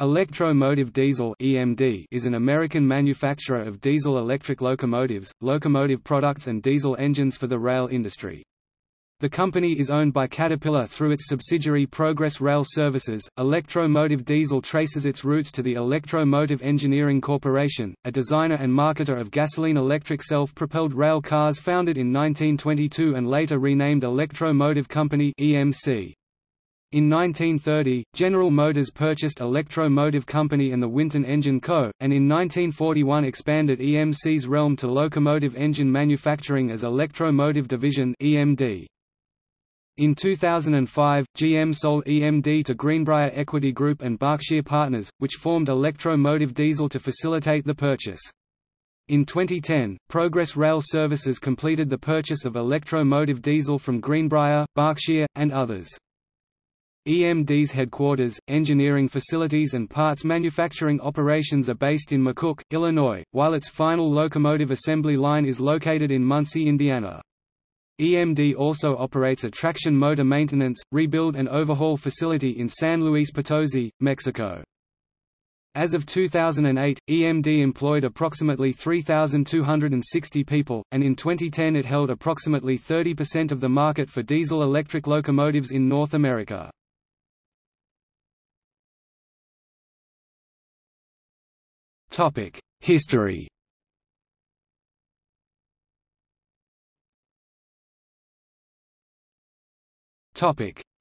Electromotive Diesel (EMD) is an American manufacturer of diesel-electric locomotives, locomotive products and diesel engines for the rail industry. The company is owned by Caterpillar through its subsidiary Progress Rail Services. Electromotive Diesel traces its roots to the Electromotive Engineering Corporation, a designer and marketer of gasoline-electric self-propelled rail cars founded in 1922 and later renamed Electromotive Company (EMC). In 1930, General Motors purchased Electro Motive Company and the Winton Engine Co., and in 1941 expanded EMC's realm to locomotive engine manufacturing as Electro Motive Division EMD. In 2005, GM sold EMD to Greenbrier Equity Group and Berkshire Partners, which formed Electro Motive Diesel to facilitate the purchase. In 2010, Progress Rail Services completed the purchase of Electro Motive Diesel from Greenbrier, Berkshire, and others. EMD's headquarters, engineering facilities and parts manufacturing operations are based in McCook, Illinois, while its final locomotive assembly line is located in Muncie, Indiana. EMD also operates a traction motor maintenance, rebuild and overhaul facility in San Luis Potosi, Mexico. As of 2008, EMD employed approximately 3,260 people, and in 2010 it held approximately 30% of the market for diesel-electric locomotives in North America. History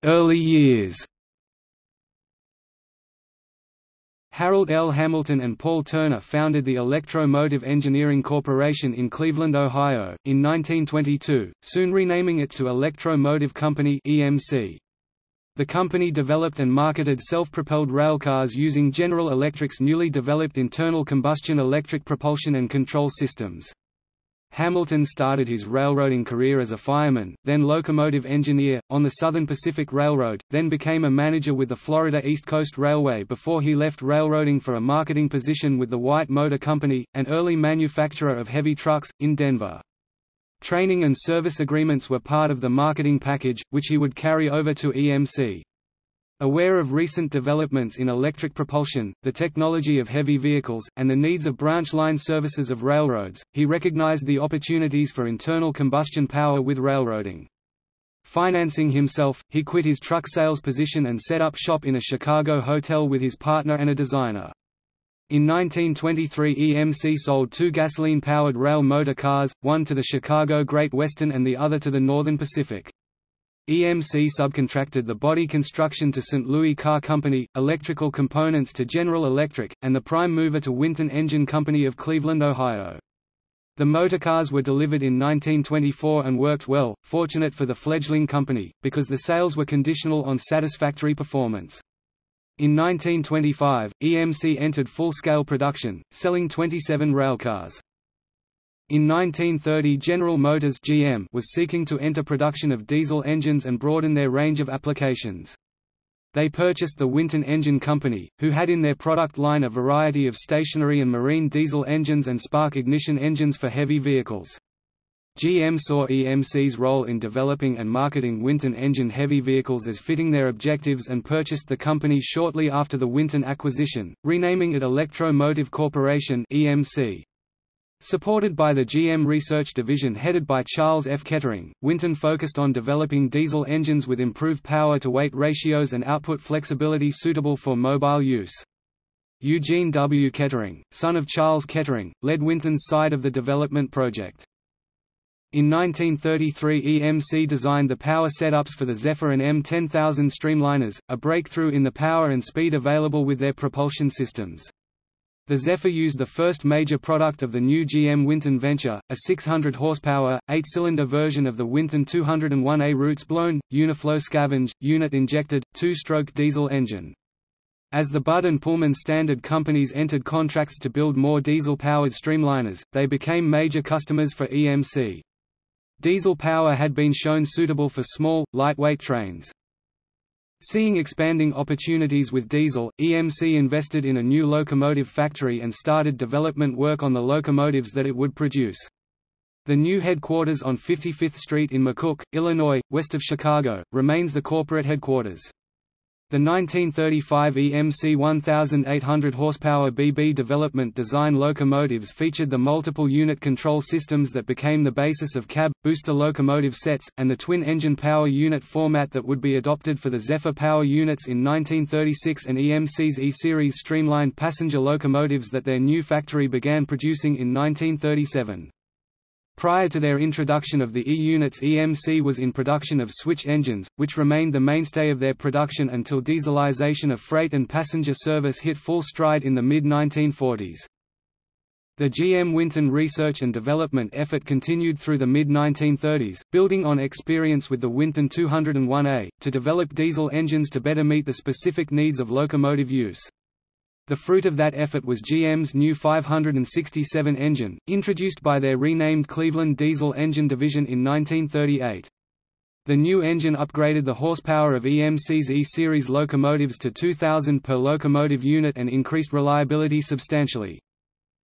Early years Harold L. Hamilton and Paul Turner founded the Electromotive Engineering Corporation in Cleveland, Ohio, in 1922, soon renaming it to Electromotive Company EMC. The company developed and marketed self-propelled railcars using General Electric's newly developed internal combustion electric propulsion and control systems. Hamilton started his railroading career as a fireman, then locomotive engineer, on the Southern Pacific Railroad, then became a manager with the Florida East Coast Railway before he left railroading for a marketing position with the White Motor Company, an early manufacturer of heavy trucks, in Denver. Training and service agreements were part of the marketing package, which he would carry over to EMC. Aware of recent developments in electric propulsion, the technology of heavy vehicles, and the needs of branch line services of railroads, he recognized the opportunities for internal combustion power with railroading. Financing himself, he quit his truck sales position and set up shop in a Chicago hotel with his partner and a designer. In 1923 EMC sold two gasoline-powered rail motor cars, one to the Chicago Great Western and the other to the Northern Pacific. EMC subcontracted the body construction to St. Louis Car Company, electrical components to General Electric, and the prime mover to Winton Engine Company of Cleveland, Ohio. The motorcars were delivered in 1924 and worked well, fortunate for the fledgling company, because the sales were conditional on satisfactory performance. In 1925, EMC entered full-scale production, selling 27 railcars. In 1930 General Motors GM was seeking to enter production of diesel engines and broaden their range of applications. They purchased the Winton Engine Company, who had in their product line a variety of stationary and marine diesel engines and spark ignition engines for heavy vehicles. GM saw EMC's role in developing and marketing Winton engine heavy vehicles as fitting their objectives and purchased the company shortly after the Winton acquisition, renaming it Electromotive Corporation EMC. Supported by the GM Research Division headed by Charles F. Kettering, Winton focused on developing diesel engines with improved power-to-weight ratios and output flexibility suitable for mobile use. Eugene W. Kettering, son of Charles Kettering, led Winton's side of the development project. In 1933 EMC designed the power setups for the Zephyr and M10000 streamliners, a breakthrough in the power and speed available with their propulsion systems. The Zephyr used the first major product of the new GM Winton venture, a 600 horsepower, 8-cylinder version of the Winton 201A roots blown, Uniflow scavenge, unit-injected, two-stroke diesel engine. As the Budd and Pullman Standard companies entered contracts to build more diesel-powered streamliners, they became major customers for EMC. Diesel power had been shown suitable for small, lightweight trains. Seeing expanding opportunities with diesel, EMC invested in a new locomotive factory and started development work on the locomotives that it would produce. The new headquarters on 55th Street in McCook, Illinois, west of Chicago, remains the corporate headquarters. The 1935 EMC 1800 horsepower BB development design locomotives featured the multiple unit control systems that became the basis of cab, booster locomotive sets, and the twin-engine power unit format that would be adopted for the Zephyr power units in 1936 and EMC's E-Series streamlined passenger locomotives that their new factory began producing in 1937. Prior to their introduction of the E-units EMC was in production of switch engines, which remained the mainstay of their production until dieselization of freight and passenger service hit full stride in the mid-1940s. The GM Winton research and development effort continued through the mid-1930s, building on experience with the Winton 201A, to develop diesel engines to better meet the specific needs of locomotive use. The fruit of that effort was GM's new 567 engine, introduced by their renamed Cleveland Diesel Engine Division in 1938. The new engine upgraded the horsepower of EMC's E-Series locomotives to 2,000 per locomotive unit and increased reliability substantially.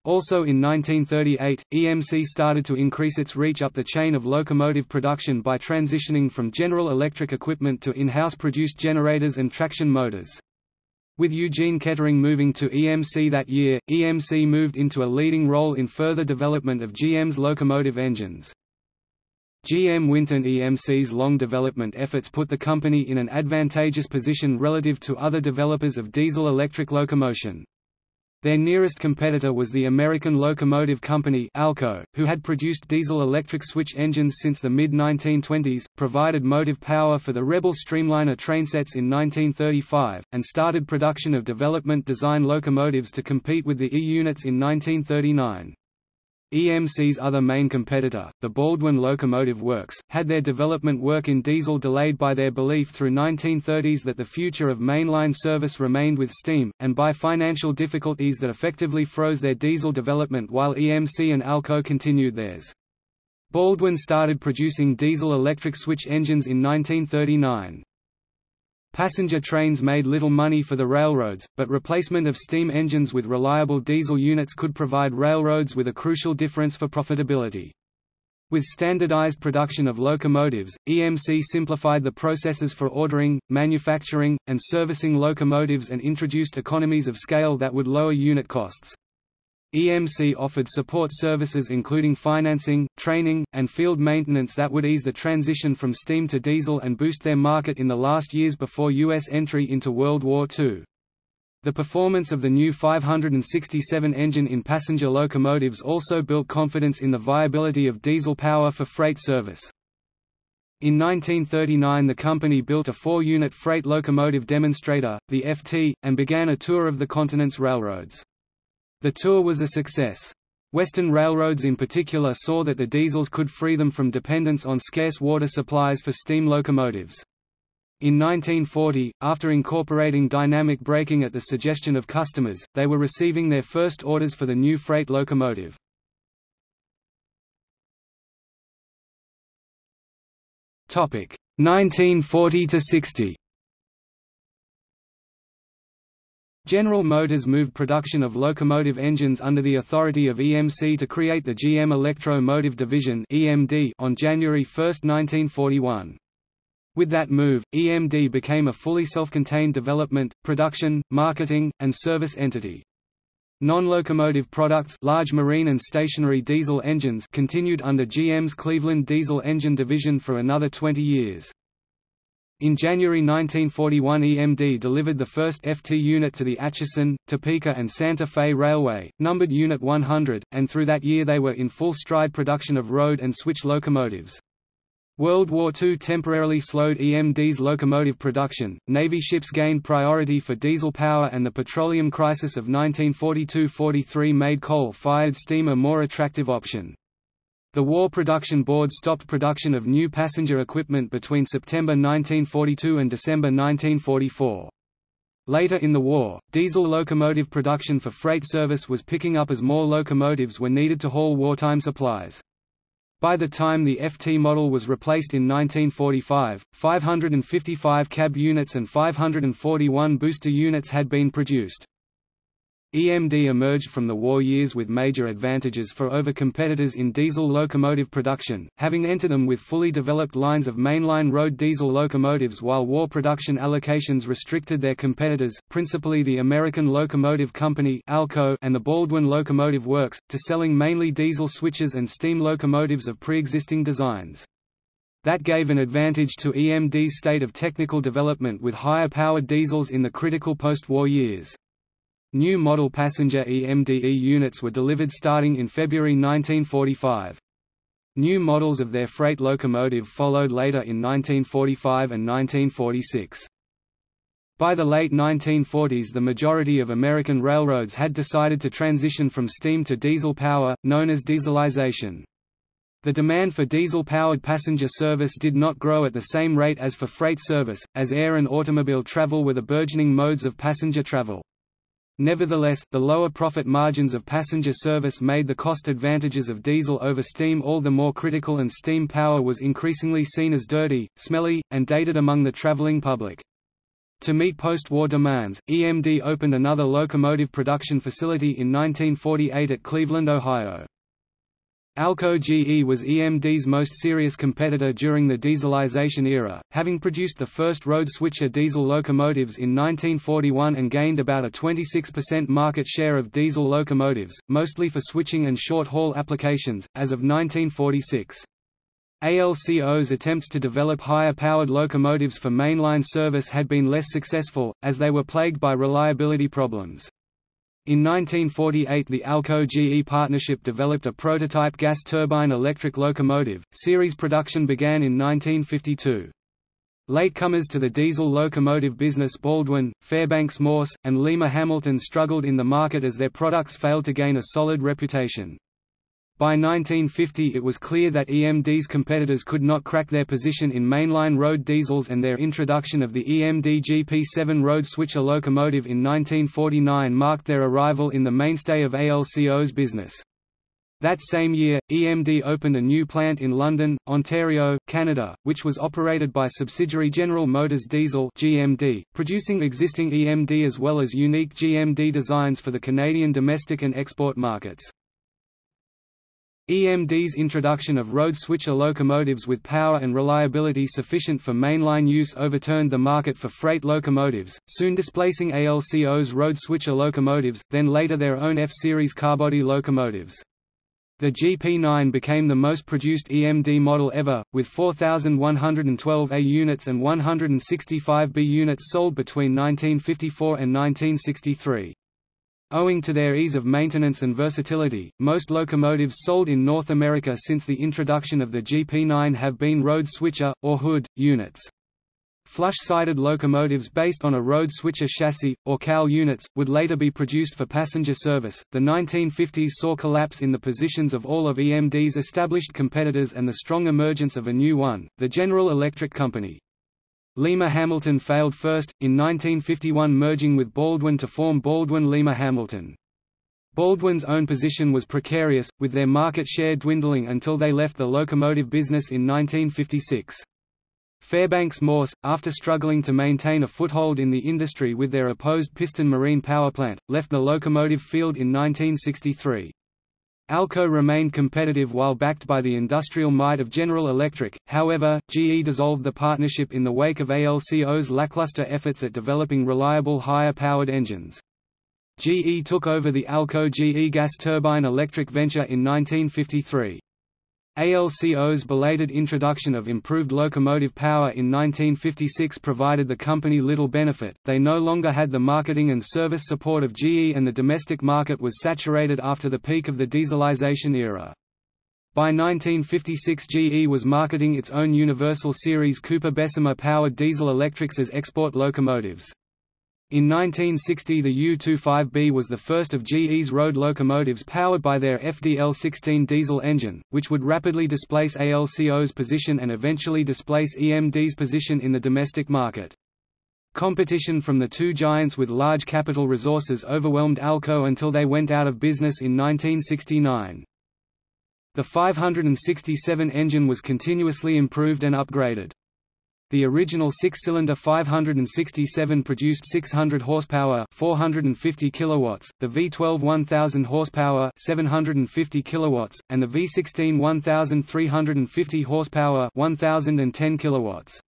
Also in 1938, EMC started to increase its reach up the chain of locomotive production by transitioning from General Electric equipment to in-house produced generators and traction motors. With Eugene Kettering moving to EMC that year, EMC moved into a leading role in further development of GM's locomotive engines. GM Winton EMC's long development efforts put the company in an advantageous position relative to other developers of diesel-electric locomotion. Their nearest competitor was the American Locomotive Company ALCO, who had produced diesel-electric switch engines since the mid-1920s, provided motive power for the Rebel Streamliner trainsets in 1935, and started production of development design locomotives to compete with the E-units in 1939. EMC's other main competitor, the Baldwin Locomotive Works, had their development work in diesel delayed by their belief through 1930s that the future of mainline service remained with steam, and by financial difficulties that effectively froze their diesel development while EMC and Alco continued theirs. Baldwin started producing diesel-electric switch engines in 1939. Passenger trains made little money for the railroads, but replacement of steam engines with reliable diesel units could provide railroads with a crucial difference for profitability. With standardized production of locomotives, EMC simplified the processes for ordering, manufacturing, and servicing locomotives and introduced economies of scale that would lower unit costs. EMC offered support services including financing, training, and field maintenance that would ease the transition from steam to diesel and boost their market in the last years before U.S. entry into World War II. The performance of the new 567 engine in passenger locomotives also built confidence in the viability of diesel power for freight service. In 1939 the company built a four-unit freight locomotive demonstrator, the FT, and began a tour of the continent's railroads. The tour was a success. Western railroads in particular saw that the diesels could free them from dependence on scarce water supplies for steam locomotives. In 1940, after incorporating dynamic braking at the suggestion of customers, they were receiving their first orders for the new freight locomotive. Topic 1940 to 60. General Motors moved production of locomotive engines under the authority of EMC to create the GM Electro Motive Division on January 1, 1941. With that move, EMD became a fully self-contained development, production, marketing, and service entity. Non-locomotive products large marine and stationary diesel engines continued under GM's Cleveland Diesel Engine Division for another 20 years. In January 1941 EMD delivered the first FT unit to the Atchison, Topeka and Santa Fe Railway, numbered Unit 100, and through that year they were in full stride production of road and switch locomotives. World War II temporarily slowed EMD's locomotive production, Navy ships gained priority for diesel power and the petroleum crisis of 1942–43 made coal-fired steam a more attractive option. The War Production Board stopped production of new passenger equipment between September 1942 and December 1944. Later in the war, diesel locomotive production for freight service was picking up as more locomotives were needed to haul wartime supplies. By the time the FT model was replaced in 1945, 555 cab units and 541 booster units had been produced. EMD emerged from the war years with major advantages for over competitors in diesel locomotive production, having entered them with fully developed lines of mainline road diesel locomotives while war production allocations restricted their competitors, principally the American Locomotive Company ALCO and the Baldwin Locomotive Works, to selling mainly diesel switches and steam locomotives of pre-existing designs. That gave an advantage to EMD's state of technical development with higher powered diesels in the critical post-war years. New model passenger EMDE units were delivered starting in February 1945. New models of their freight locomotive followed later in 1945 and 1946. By the late 1940s the majority of American railroads had decided to transition from steam to diesel power, known as dieselization. The demand for diesel-powered passenger service did not grow at the same rate as for freight service, as air and automobile travel were the burgeoning modes of passenger travel. Nevertheless, the lower profit margins of passenger service made the cost advantages of diesel over steam all the more critical and steam power was increasingly seen as dirty, smelly, and dated among the traveling public. To meet post-war demands, EMD opened another locomotive production facility in 1948 at Cleveland, Ohio. Alco GE was EMD's most serious competitor during the dieselization era, having produced the first road switcher diesel locomotives in 1941 and gained about a 26% market share of diesel locomotives, mostly for switching and short-haul applications, as of 1946. ALCO's attempts to develop higher-powered locomotives for mainline service had been less successful, as they were plagued by reliability problems. In 1948 the Alco-GE partnership developed a prototype gas turbine electric locomotive. Series production began in 1952. Latecomers to the diesel locomotive business Baldwin, Fairbanks Morse, and Lima Hamilton struggled in the market as their products failed to gain a solid reputation. By 1950 it was clear that EMD's competitors could not crack their position in mainline road diesels and their introduction of the EMD GP7 road switcher locomotive in 1949 marked their arrival in the mainstay of ALCO's business. That same year, EMD opened a new plant in London, Ontario, Canada, which was operated by subsidiary General Motors Diesel GMD, producing existing EMD as well as unique GMD designs for the Canadian domestic and export markets. EMD's introduction of road switcher locomotives with power and reliability sufficient for mainline use overturned the market for freight locomotives, soon displacing ALCO's road switcher locomotives, then later their own F-Series carbody locomotives. The GP9 became the most produced EMD model ever, with 4,112 A units and 165 B units sold between 1954 and 1963. Owing to their ease of maintenance and versatility, most locomotives sold in North America since the introduction of the GP9 have been road switcher, or hood, units. Flush-sided locomotives based on a road switcher chassis, or cowl units, would later be produced for passenger service. The 1950s saw collapse in the positions of all of EMD's established competitors and the strong emergence of a new one, the General Electric Company. Lima Hamilton failed first, in 1951 merging with Baldwin to form Baldwin-Lima Hamilton. Baldwin's own position was precarious, with their market share dwindling until they left the locomotive business in 1956. Fairbanks Morse, after struggling to maintain a foothold in the industry with their opposed piston marine power plant, left the locomotive field in 1963. Alco remained competitive while backed by the industrial might of General Electric, however, GE dissolved the partnership in the wake of ALCO's lackluster efforts at developing reliable higher-powered engines. GE took over the Alco GE gas turbine electric venture in 1953. ALCO's belated introduction of improved locomotive power in 1956 provided the company little benefit, they no longer had the marketing and service support of GE and the domestic market was saturated after the peak of the dieselization era. By 1956 GE was marketing its own Universal Series Cooper Bessemer powered diesel electrics as export locomotives. In 1960 the U-25B was the first of GE's road locomotives powered by their FDL-16 diesel engine, which would rapidly displace ALCO's position and eventually displace EMD's position in the domestic market. Competition from the two giants with large capital resources overwhelmed Alco until they went out of business in 1969. The 567 engine was continuously improved and upgraded. The original six-cylinder 567 produced 600 horsepower, 450 kilowatts, the V12 1000 horsepower, 750 kilowatts, and the V16 1350 horsepower, 1010 kilowatts.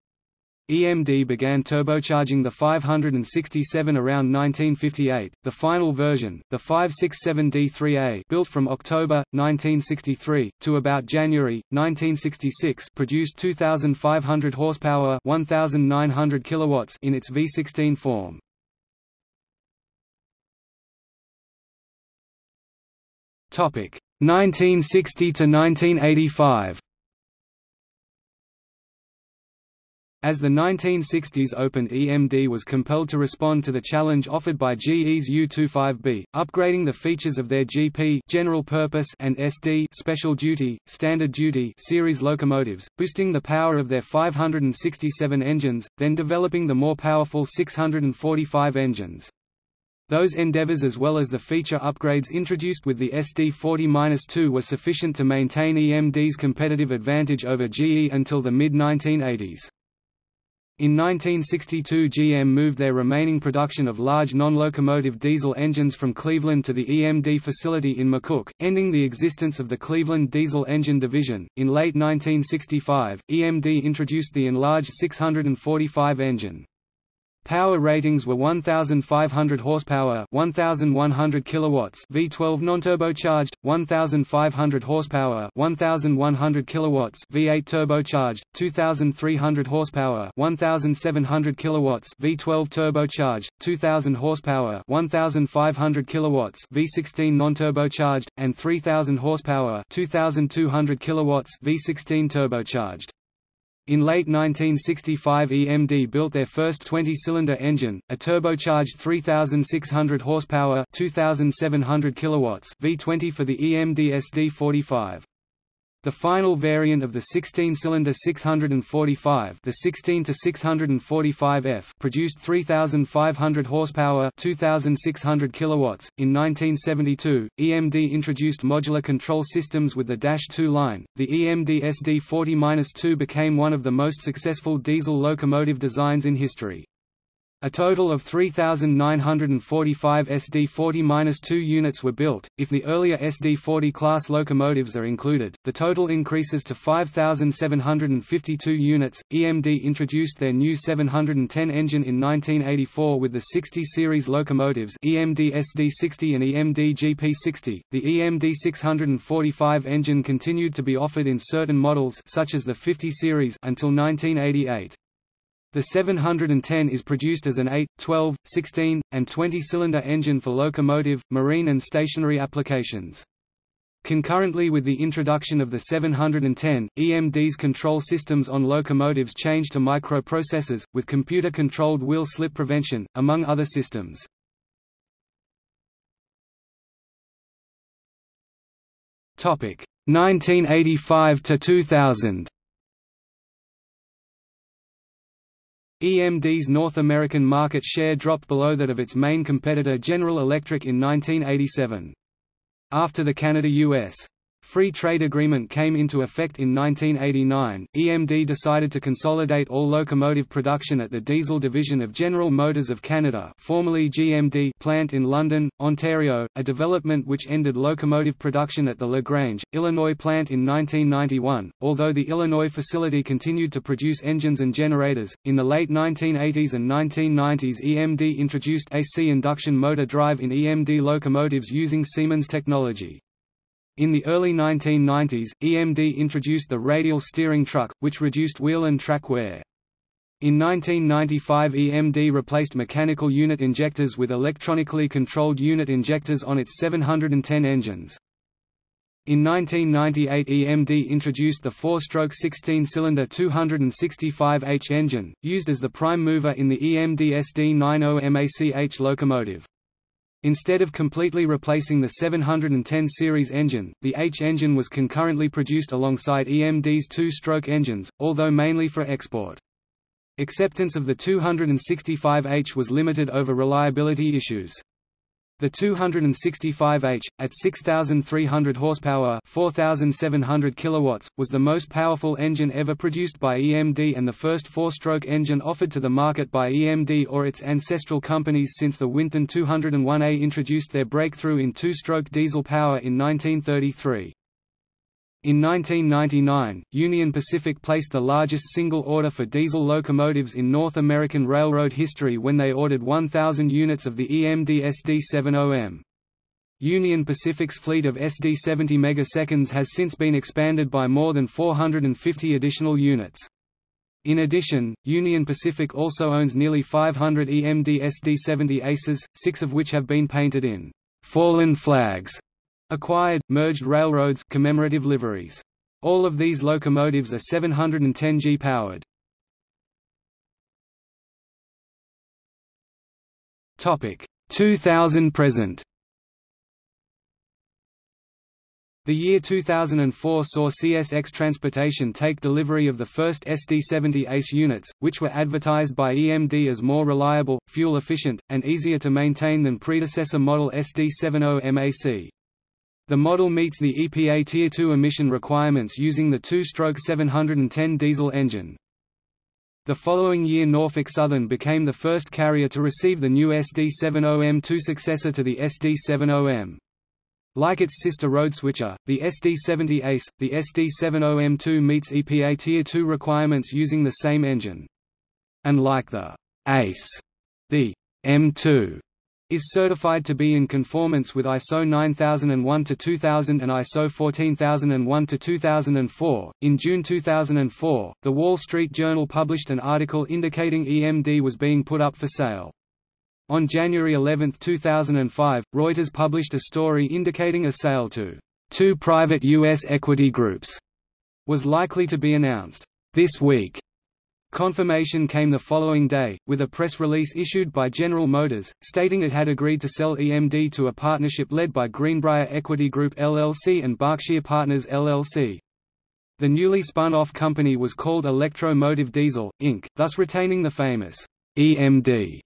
EMD began turbocharging the 567 around 1958. The final version, the 567D3A, built from October 1963 to about January 1966, produced 2500 horsepower, 1900 kilowatts in its V16 form. Topic: 1960 to 1985. As the 1960s opened EMD was compelled to respond to the challenge offered by GE's U-25B, upgrading the features of their GP general purpose and SD special duty, standard duty series locomotives, boosting the power of their 567 engines, then developing the more powerful 645 engines. Those endeavors as well as the feature upgrades introduced with the SD40-2 were sufficient to maintain EMD's competitive advantage over GE until the mid-1980s. In 1962 GM moved their remaining production of large non-locomotive diesel engines from Cleveland to the EMD facility in McCook, ending the existence of the Cleveland Diesel Engine Division. In late 1965, EMD introduced the enlarged 645 engine. Power ratings were 1500 horsepower, 1100 kilowatts, V12 non-turbocharged, 1500 horsepower, 1100 kilowatts, V8 turbocharged, 2300 horsepower, 1700 kilowatts, V12 turbocharged, 2000 horsepower, 1500 kilowatts, V16 non-turbocharged, and 3000 horsepower, 2200 kilowatts, V16 turbocharged. In late 1965 EMD built their first 20-cylinder engine, a turbocharged 3,600 horsepower 2,700 kilowatts V20 for the EMD SD45. The final variant of the 16-cylinder 645, the 16 to 645F, produced 3,500 horsepower, 2,600 kilowatts. In 1972, EMD introduced modular control systems with the Dash 2 line. The EMD SD40-2 became one of the most successful diesel locomotive designs in history. A total of 3,945 SD40-2 units were built. If the earlier SD40 class locomotives are included, the total increases to 5,752 units. EMD introduced their new 710 engine in 1984 with the 60 series locomotives EMD SD60 and EMD GP60. The EMD 645 engine continued to be offered in certain models such as the 50 series until 1988. The 710 is produced as an 8, 12, 16, and 20-cylinder engine for locomotive, marine and stationary applications. Concurrently with the introduction of the 710, EMD's control systems on locomotives changed to microprocessors, with computer-controlled wheel slip prevention, among other systems. Topic 1985 to 2000. EMD's North American market share dropped below that of its main competitor General Electric in 1987. After the Canada-US Free Trade Agreement came into effect in 1989, EMD decided to consolidate all locomotive production at the diesel division of General Motors of Canada formerly GMD plant in London, Ontario, a development which ended locomotive production at the LaGrange, Illinois plant in 1991. Although the Illinois facility continued to produce engines and generators, in the late 1980s and 1990s EMD introduced AC induction motor drive in EMD locomotives using Siemens technology. In the early 1990s, EMD introduced the radial steering truck, which reduced wheel and track wear. In 1995 EMD replaced mechanical unit injectors with electronically controlled unit injectors on its 710 engines. In 1998 EMD introduced the four-stroke 16-cylinder 265H engine, used as the prime mover in the EMD SD90 MACH locomotive. Instead of completely replacing the 710 series engine, the H engine was concurrently produced alongside EMD's two-stroke engines, although mainly for export. Acceptance of the 265H was limited over reliability issues. The 265H, at 6,300 horsepower 4,700 kilowatts, was the most powerful engine ever produced by EMD and the first four-stroke engine offered to the market by EMD or its ancestral companies since the Winton 201A introduced their breakthrough in two-stroke diesel power in 1933. In 1999, Union Pacific placed the largest single order for diesel locomotives in North American railroad history when they ordered 1,000 units of the EMD SD70M. Union Pacific's fleet of SD70 megaseconds has since been expanded by more than 450 additional units. In addition, Union Pacific also owns nearly 500 EMD SD70 Aces, six of which have been painted in fallen flags Acquired, merged railroads commemorative liveries. All of these locomotives are 710 G powered. Topic 2000 present. The year 2004 saw CSX Transportation take delivery of the first SD70 ACE units, which were advertised by EMD as more reliable, fuel-efficient, and easier to maintain than predecessor model SD70 MAC. The model meets the EPA Tier 2 emission requirements using the two-stroke 710 diesel engine. The following year Norfolk Southern became the first carrier to receive the new SD70M2 successor to the SD70M. Like its sister road switcher, the SD70 ACE, the SD70M2 meets EPA Tier 2 requirements using the same engine. And like the ACE, the M2 is certified to be in conformance with ISO 9001-2000 and ISO 14001-2004. In June 2004, The Wall Street Journal published an article indicating EMD was being put up for sale. On January 11, 2005, Reuters published a story indicating a sale to two private U.S. equity groups was likely to be announced this week. Confirmation came the following day, with a press release issued by General Motors, stating it had agreed to sell EMD to a partnership led by Greenbrier Equity Group LLC and Berkshire Partners LLC. The newly spun-off company was called Electro-Motive Diesel, Inc., thus retaining the famous EMD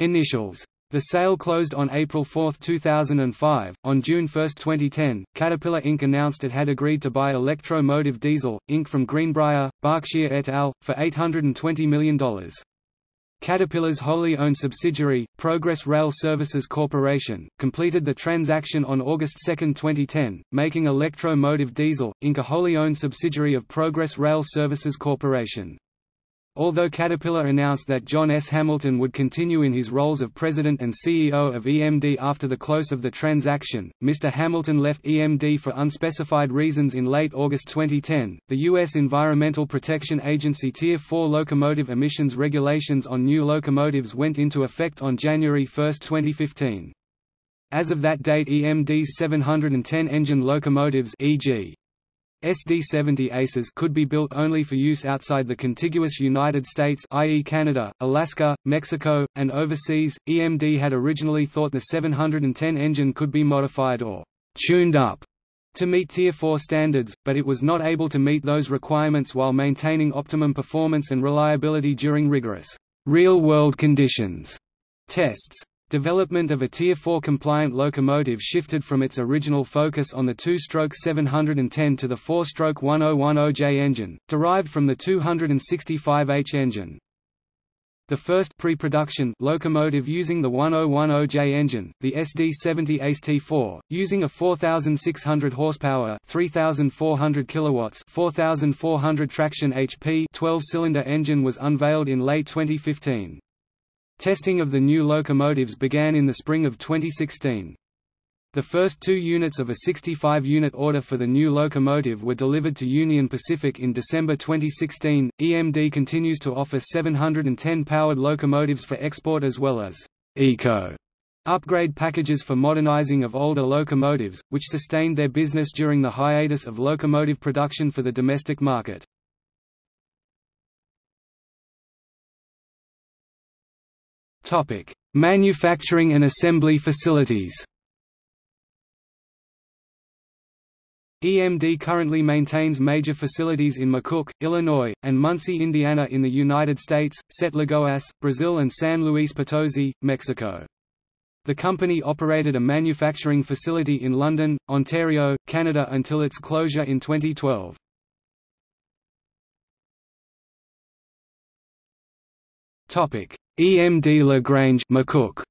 initials. The sale closed on April 4, 2005. On June 1, 2010, Caterpillar Inc. announced it had agreed to buy Electro-Motive Diesel, Inc. from Greenbrier, Berkshire et al., for $820 million. Caterpillar's wholly owned subsidiary, Progress Rail Services Corporation, completed the transaction on August 2, 2010, making Electro-Motive Diesel, Inc. a wholly owned subsidiary of Progress Rail Services Corporation. Although Caterpillar announced that John S. Hamilton would continue in his roles of president and CEO of EMD after the close of the transaction, Mr. Hamilton left EMD for unspecified reasons in late August 2010. The U.S. Environmental Protection Agency Tier 4 locomotive emissions regulations on new locomotives went into effect on January 1, 2015. As of that date EMD's 710 engine locomotives e.g. SD-70 ACES could be built only for use outside the contiguous United States i.e. Canada, Alaska, Mexico, and overseas. EMD had originally thought the 710 engine could be modified or tuned up to meet Tier 4 standards, but it was not able to meet those requirements while maintaining optimum performance and reliability during rigorous real-world conditions tests. Development of a Tier 4 compliant locomotive shifted from its original focus on the two-stroke 710 to the four-stroke 1010J engine, derived from the 265H engine. The first pre-production locomotive using the 1010J engine, the SD70 ACE T4, using a 4600 horsepower, 3400 kilowatts, 4400 traction HP 12-cylinder engine was unveiled in late 2015. Testing of the new locomotives began in the spring of 2016. The first two units of a 65-unit order for the new locomotive were delivered to Union Pacific in December 2016. EMD continues to offer 710 powered locomotives for export as well as eco upgrade packages for modernizing of older locomotives, which sustained their business during the hiatus of locomotive production for the domestic market. Topic: Manufacturing and assembly facilities. EMD currently maintains major facilities in McCook, Illinois, and Muncie, Indiana in the United States, Sete Lagoas, Brazil and San Luis Potosi, Mexico. The company operated a manufacturing facility in London, Ontario, Canada until its closure in 2012. EMD Lagrange McCook.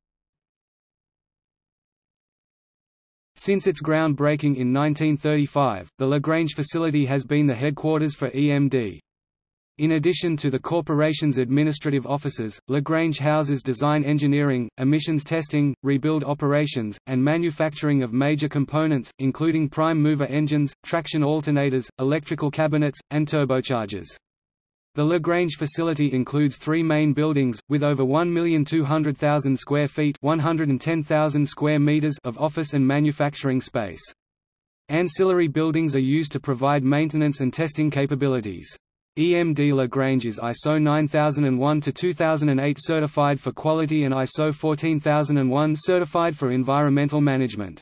Since its groundbreaking in 1935, the Lagrange facility has been the headquarters for EMD. In addition to the corporation's administrative offices, Lagrange houses design engineering, emissions testing, rebuild operations, and manufacturing of major components, including prime mover engines, traction alternators, electrical cabinets, and turbochargers. The Lagrange facility includes three main buildings, with over 1,200,000 square feet 110,000 square meters of office and manufacturing space. Ancillary buildings are used to provide maintenance and testing capabilities. EMD Lagrange is ISO 9001-2008 certified for quality and ISO 14001 certified for environmental management.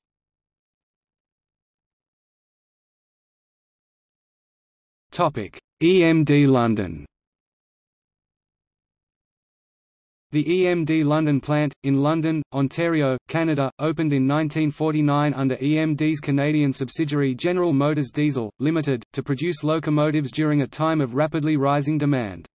EMD London The EMD London plant, in London, Ontario, Canada, opened in 1949 under EMD's Canadian subsidiary General Motors Diesel, Limited, to produce locomotives during a time of rapidly rising demand.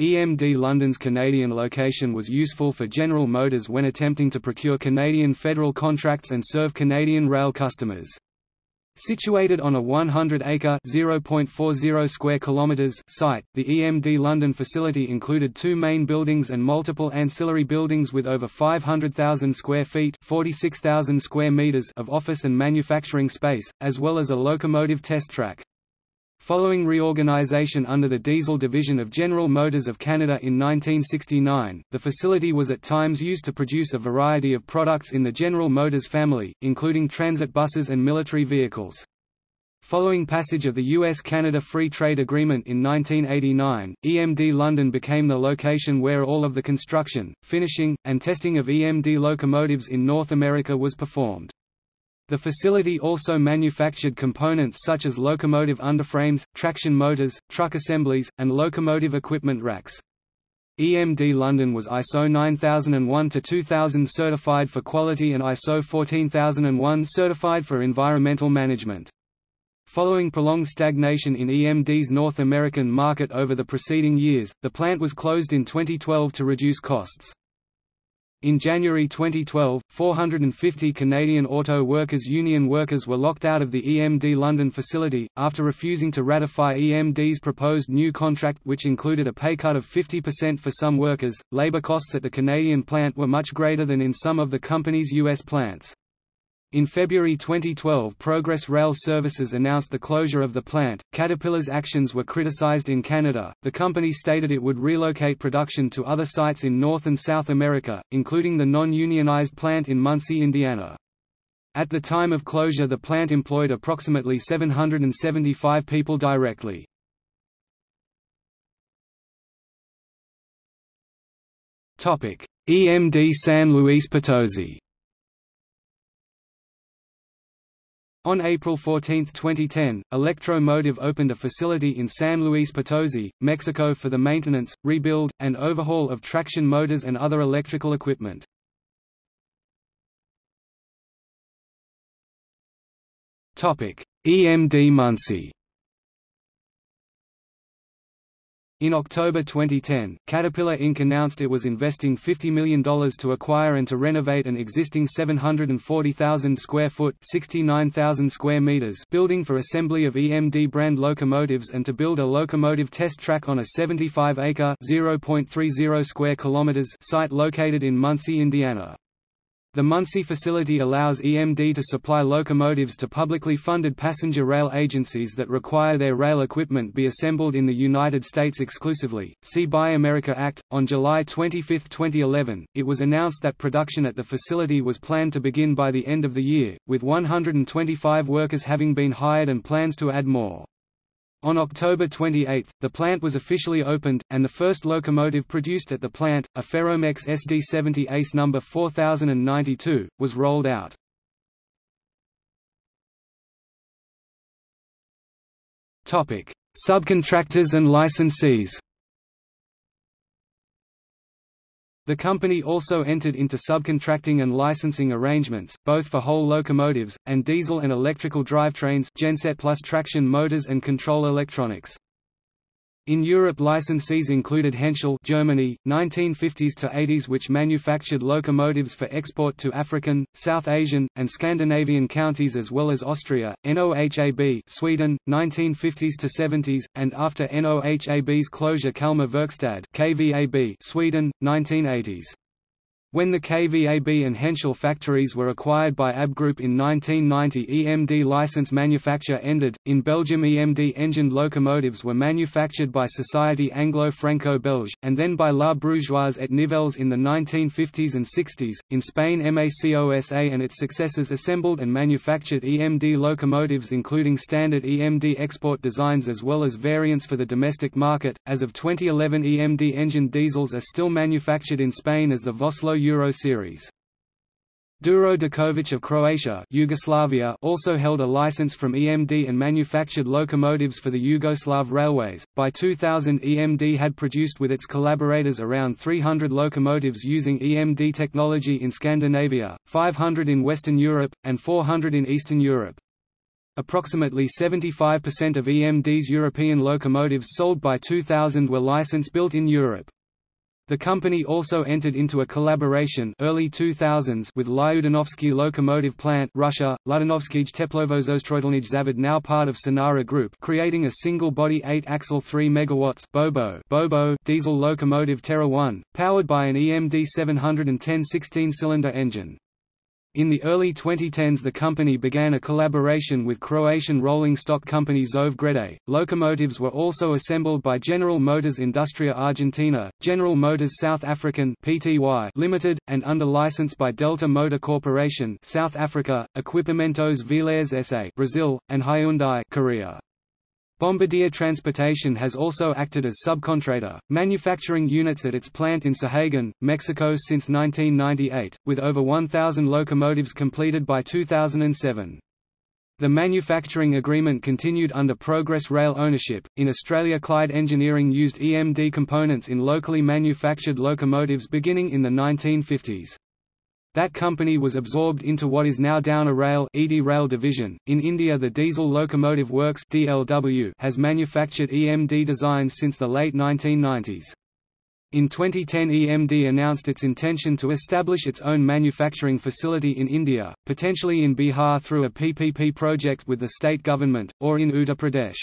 EMD London's Canadian location was useful for General Motors when attempting to procure Canadian federal contracts and serve Canadian rail customers. Situated on a 100-acre (0.40 square kilometers) site, the EMD London facility included two main buildings and multiple ancillary buildings with over 500,000 square feet (46,000 square meters) of office and manufacturing space, as well as a locomotive test track. Following reorganization under the diesel division of General Motors of Canada in 1969, the facility was at times used to produce a variety of products in the General Motors family, including transit buses and military vehicles. Following passage of the US-Canada Free Trade Agreement in 1989, EMD London became the location where all of the construction, finishing, and testing of EMD locomotives in North America was performed. The facility also manufactured components such as locomotive underframes, traction motors, truck assemblies, and locomotive equipment racks. EMD London was ISO 9001-2000 certified for quality and ISO 14001 certified for environmental management. Following prolonged stagnation in EMD's North American market over the preceding years, the plant was closed in 2012 to reduce costs. In January 2012, 450 Canadian Auto Workers Union workers were locked out of the EMD London facility, after refusing to ratify EMD's proposed new contract which included a pay cut of 50% for some workers. Labour costs at the Canadian plant were much greater than in some of the company's U.S. plants. In February 2012 Progress Rail Services announced the closure of the plant. Caterpillar's actions were criticized in Canada. The company stated it would relocate production to other sites in North and South America, including the non-unionized plant in Muncie, Indiana. At the time of closure the plant employed approximately 775 people directly. EMD San Luis Potosi On April 14, 2010, Electro-Motive opened a facility in San Luis Potosi, Mexico for the maintenance, rebuild, and overhaul of traction motors and other electrical equipment. EMD Muncie In October 2010, Caterpillar Inc. announced it was investing $50 million to acquire and to renovate an existing 740,000 square foot (69,000 square meters) building for assembly of EMD brand locomotives and to build a locomotive test track on a 75-acre (0.30 square kilometers) site located in Muncie, Indiana. The Muncie facility allows EMD to supply locomotives to publicly funded passenger rail agencies that require their rail equipment be assembled in the United States exclusively. See Buy America Act. On July 25, 2011, it was announced that production at the facility was planned to begin by the end of the year, with 125 workers having been hired and plans to add more. On October 28, the plant was officially opened, and the first locomotive produced at the plant, a Ferromex SD70 Ace No. 4092, was rolled out. Subcontractors and licensees The company also entered into subcontracting and licensing arrangements, both for whole locomotives, and diesel and electrical drivetrains genset plus traction motors and control electronics. In Europe licensees included Henschel Germany, 1950s to 80s which manufactured locomotives for export to African, South Asian, and Scandinavian counties as well as Austria, NOHAB Sweden, 1950s to 70s, and after NOHAB's closure Kalmar Verkstad KVAB Sweden, 1980s. When the KVAB and Henschel factories were acquired by AB Group in 1990 EMD license manufacture ended. In Belgium EMD engined locomotives were manufactured by Société Anglo-Franco-Belge, and then by La Brugeoise et Nivelles in the 1950s and 60s. In Spain MACOSA and its successors assembled and manufactured EMD locomotives including standard EMD export designs as well as variants for the domestic market. As of 2011 EMD engined diesels are still manufactured in Spain as the Vossloh Euro Series. Đuro Đaković of Croatia Yugoslavia also held a license from EMD and manufactured locomotives for the Yugoslav railways. By 2000 EMD had produced with its collaborators around 300 locomotives using EMD technology in Scandinavia, 500 in Western Europe, and 400 in Eastern Europe. Approximately 75% of EMD's European locomotives sold by 2000 were license built in Europe. The company also entered into a collaboration early 2000s with Lyudanovsky Locomotive Plant Russia, Ludanovskij Teplovozostroitelnij Zavod now part of Sinara Group creating a single-body 8-axle 3 MW Bobo Bobo diesel locomotive Terra 1, powered by an EMD 710 16-cylinder engine. In the early 2010s the company began a collaboration with Croatian rolling stock company TŽV Gredelj. Locomotives were also assembled by General Motors Industria Argentina, General Motors South African Pty Limited, and under license by Delta Motor Corporation South Africa, Equipamentos Vilares SA Brazil, and Hyundai Korea. Bombardier Transportation has also acted as subcontractor, manufacturing units at its plant in Sahagun, Mexico since 1998, with over 1,000 locomotives completed by 2007. The manufacturing agreement continued under Progress Rail ownership. In Australia, Clyde Engineering used EMD components in locally manufactured locomotives beginning in the 1950s. That company was absorbed into what is now Downer Rail, EDI Rail division. In India, the Diesel Locomotive Works (DLW) has manufactured EMD designs since the late 1990s. In 2010 EMD announced its intention to establish its own manufacturing facility in India, potentially in Bihar through a PPP project with the state government, or in Uttar Pradesh.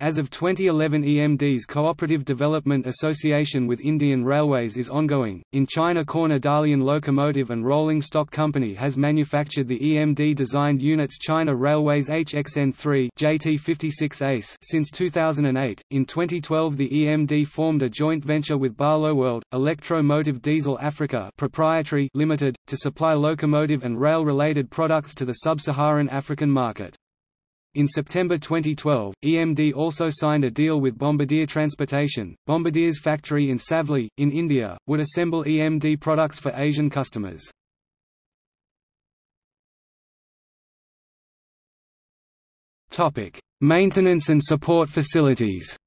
As of 2011 EMD's Cooperative Development Association with Indian Railways is ongoing. In China Corner Dalian Locomotive and Rolling Stock Company has manufactured the EMD designed units China Railways HXN3 JT56 ACE since 2008. In 2012 the EMD formed a joint venture with Barloworld, Electro Motive Diesel Africa Proprietary Limited, to supply locomotive and rail related products to the sub-Saharan African market. In September 2012, EMD also signed a deal with Bombardier Transportation. Bombardier's factory in Savli, in India, would assemble EMD products for Asian customers. Topic: Maintenance and support facilities.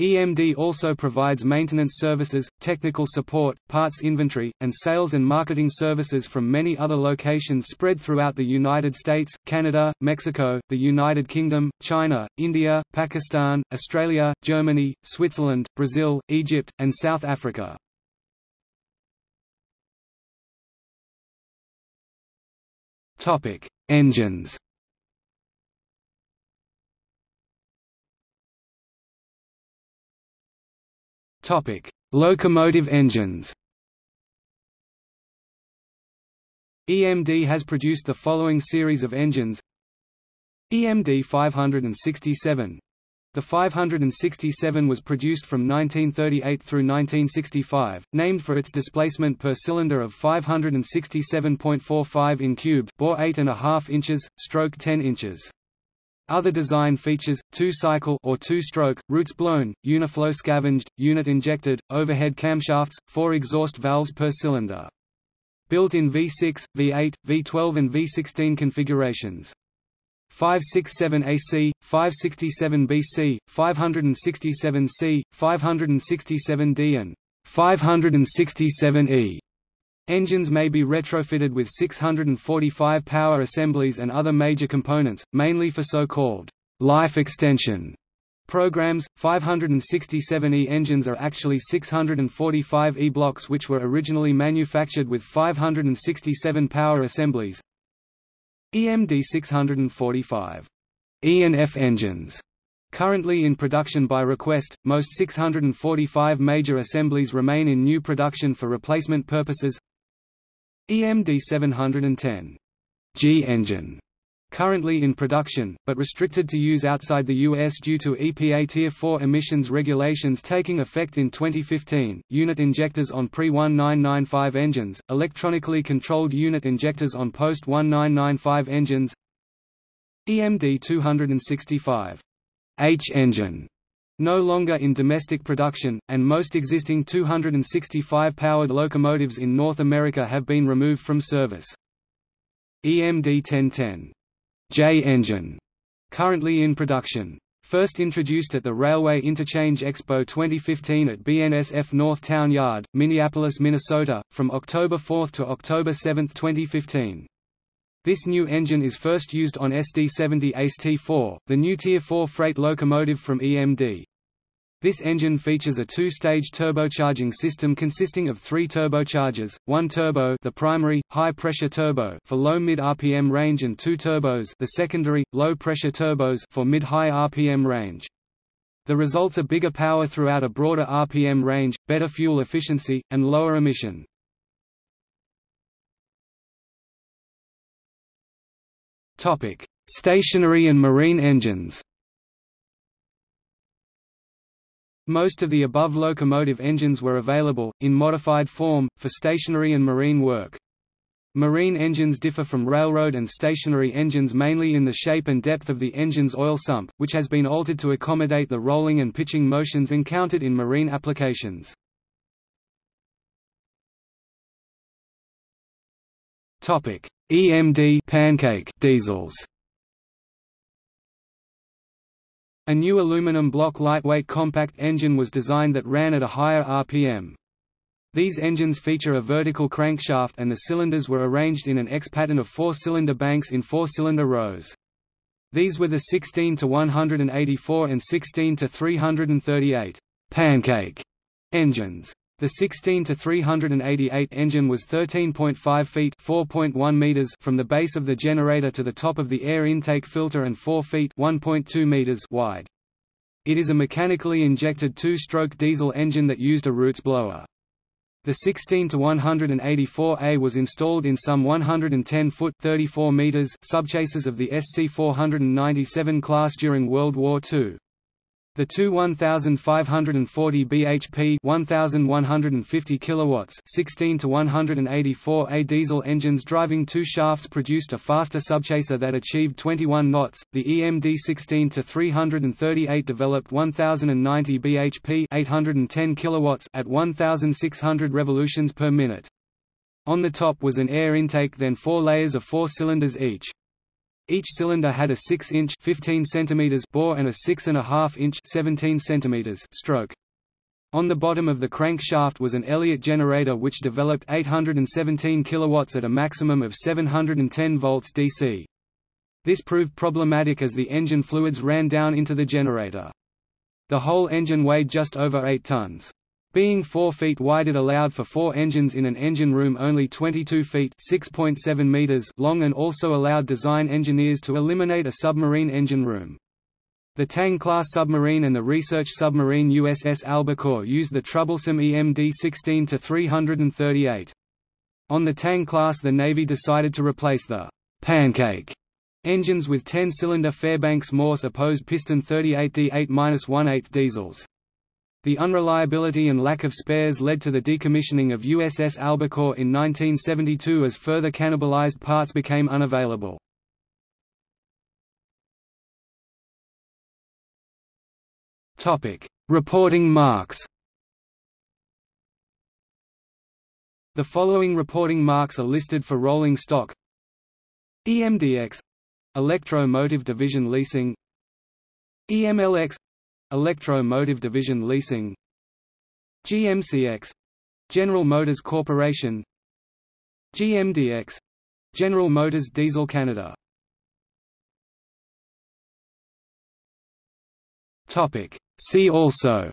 EMD also provides maintenance services, technical support, parts inventory, and sales and marketing services from many other locations spread throughout the United States, Canada, Mexico, the United Kingdom, China, India, Pakistan, Australia, Germany, Switzerland, Brazil, Egypt, and South Africa. Engines Topic: Locomotive engines. EMD has produced the following series of engines. EMD 567. The 567 was produced from 1938 through 1965, named for its displacement per cylinder of 567.45 in cubed, bore 8.5 inches, stroke 10 inches. Other design features, two-cycle or two-stroke, roots blown, uniflow scavenged, unit injected, overhead camshafts, four exhaust valves per cylinder. Built in V6, V8, V12 and V16 configurations. 567 AC, 567 BC, 567 C, 567 D and 567 E. Engines may be retrofitted with 645 power assemblies and other major components, mainly for so-called life extension programs. 567E engines are actually 645 E blocks which were originally manufactured with 567 power assemblies. EMD 645 E and F engines Currently in production by request, most 645 major assemblies remain in new production for replacement purposes EMD 710 G engine currently in production, but restricted to use outside the U.S. due to EPA Tier 4 emissions regulations taking effect in 2015. Unit injectors on pre-1995 engines, electronically controlled unit injectors on post-1995 engines EMD 265 H engine no longer in domestic production, and most existing 265-powered locomotives in North America have been removed from service. EMD 1010 J engine, currently in production. First introduced at the Railway Interchange Expo 2015 at BNSF North Town Yard, Minneapolis, Minnesota, from October 4 to October 7, 2015. This new engine is first used on SD70 ACE-T4, the new Tier 4 freight locomotive from EMD. This engine features a two-stage turbocharging system consisting of three turbochargers, one turbo the primary, high-pressure turbo for low-mid RPM range and two turbos the secondary, low-pressure turbos for mid-high RPM range. The results are bigger power throughout a broader RPM range, better fuel efficiency, and lower emission. Stationary and marine engines. Most of the above locomotive engines were available, in modified form, for stationary and marine work. Marine engines differ from railroad and stationary engines mainly in the shape and depth of the engine's oil sump, which has been altered to accommodate the rolling and pitching motions encountered in marine applications. EMD pancake diesels A new aluminum block lightweight compact engine was designed that ran at a higher RPM. These engines feature a vertical crankshaft and the cylinders were arranged in an X pattern of four-cylinder banks in four-cylinder rows. These were the 16 to 184 and 16 to 338 pancake engines. The 16 to 388 engine was 13.5 feet (4.1 meters) from the base of the generator to the top of the air intake filter and 4 feet (1.2 meters) wide. It is a mechanically injected two-stroke diesel engine that used a Roots blower. The 16 to 184A was installed in some 110-foot (34 meters) subchases of the SC-497 class during World War II. The two 1540 bhp 1150 kilowatts 16 to 184 A diesel engines driving two shafts produced a faster subchaser that achieved 21 knots. The EMD 16 to 338 developed 1090 bhp 810 kilowatts at 1600 revolutions per minute. On the top was an air intake then four layers of four cylinders each. Each cylinder had a 6-inch (15 cm) bore and a 6.5-inch (17 cm) stroke. On the bottom of the crankshaft was an Elliott generator which developed 817 kilowatts at a maximum of 710 volts DC. This proved problematic as the engine fluids ran down into the generator. The whole engine weighed just over 8 tons. Being 4 feet wide it allowed for four engines in an engine room only 22 feet meters long and also allowed design engineers to eliminate a submarine engine room. The Tang-class submarine and the research submarine USS Albacore used the troublesome EMD-16 to 338. On the Tang-class the Navy decided to replace the «pancake» engines with 10-cylinder Fairbanks Morse opposed piston 38D8-18 diesels. The unreliability and lack of spares led to the decommissioning of USS Albacore in 1972 as further cannibalized parts became unavailable. Reporting marks The following reporting marks are listed for rolling stock. EMDX Electro Motive Division Leasing. EMLX Electro Motive Division Leasing GMCX General Motors Corporation GMDX General Motors Diesel Canada. See also.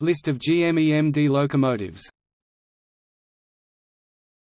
List of GM EMD locomotives